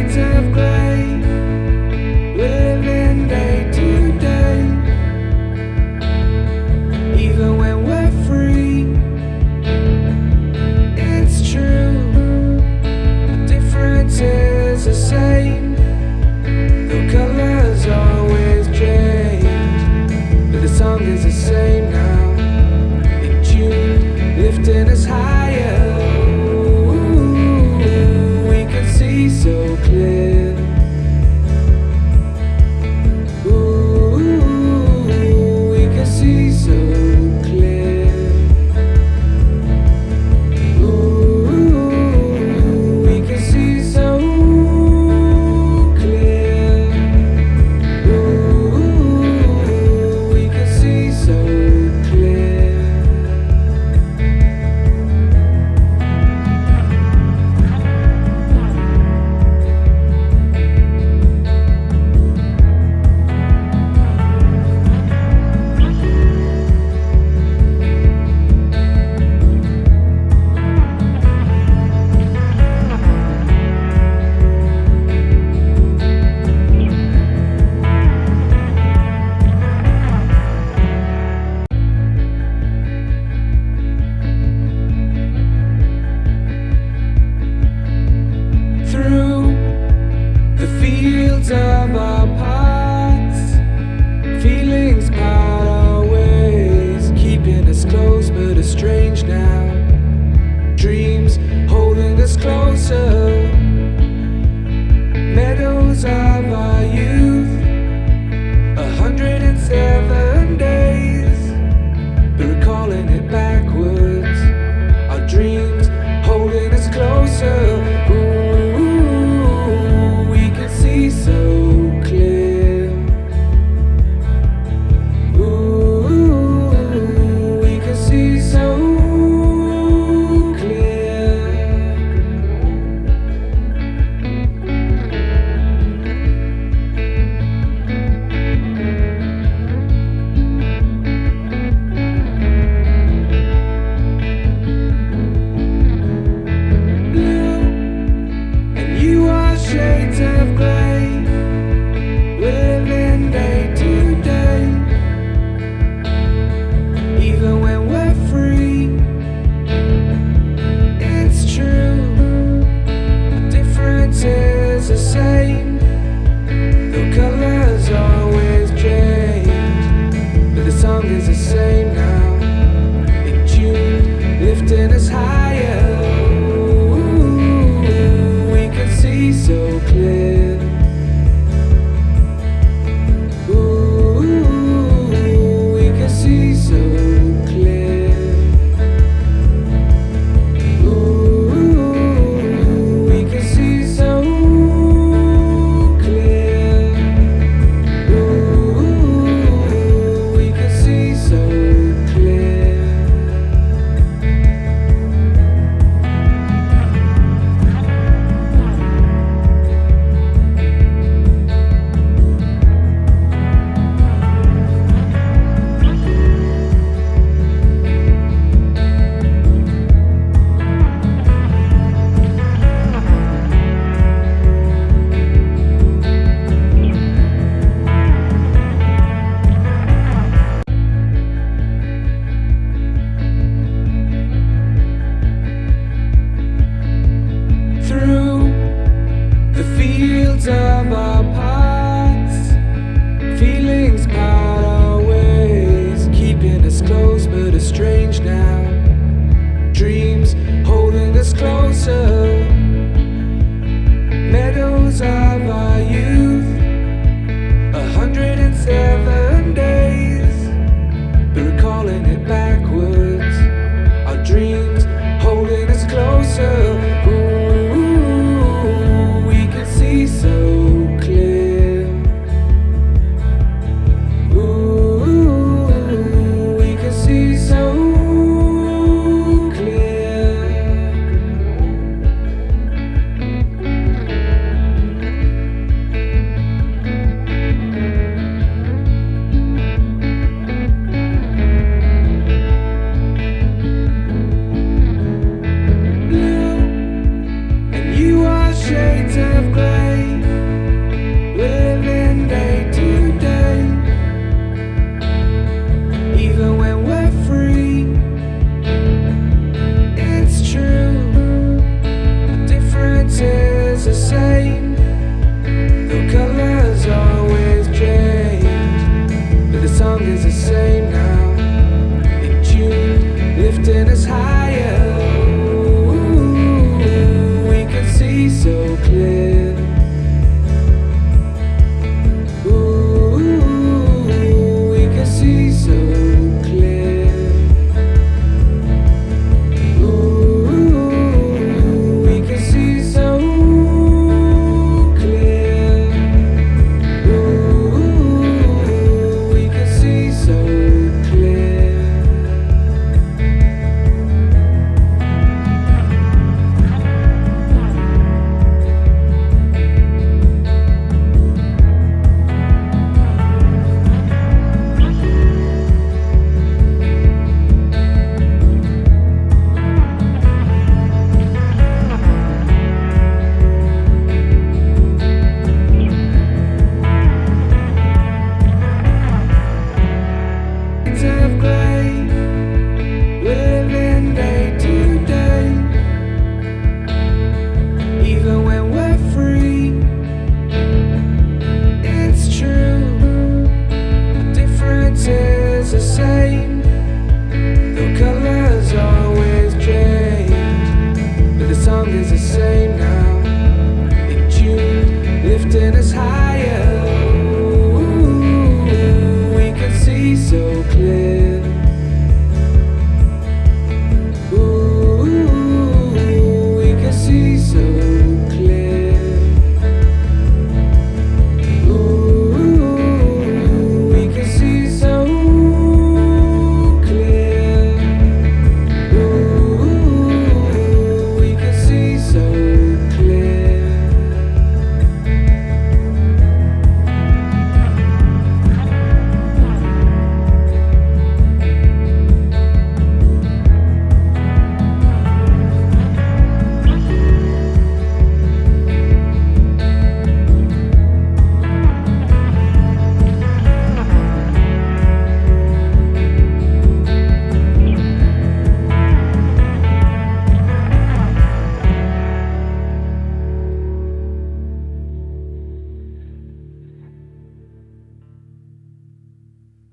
shades of grey us closer. closer. Meadows of our youth 107